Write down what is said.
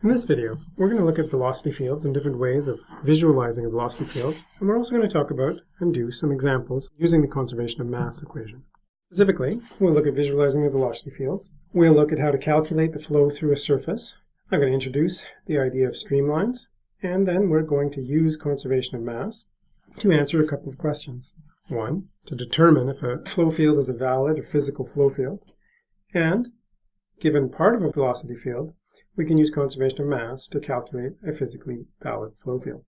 In this video, we're going to look at velocity fields and different ways of visualizing a velocity field, and we're also going to talk about and do some examples using the conservation of mass equation. Specifically, we'll look at visualizing the velocity fields. We'll look at how to calculate the flow through a surface. I'm going to introduce the idea of streamlines, and then we're going to use conservation of mass to answer a couple of questions. One, to determine if a flow field is a valid or physical flow field, and given part of a velocity field, we can use conservation of mass to calculate a physically valid flow field.